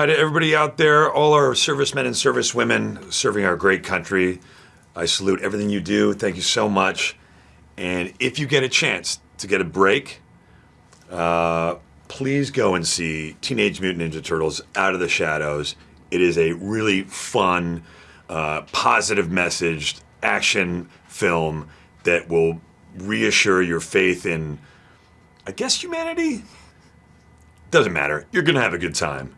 Hi to everybody out there, all our servicemen and servicewomen serving our great country. I salute everything you do. Thank you so much. And if you get a chance to get a break, uh, please go and see Teenage Mutant Ninja Turtles Out of the Shadows. It is a really fun, uh, positive messaged action film that will reassure your faith in, I guess, humanity? Doesn't matter. You're going to have a good time.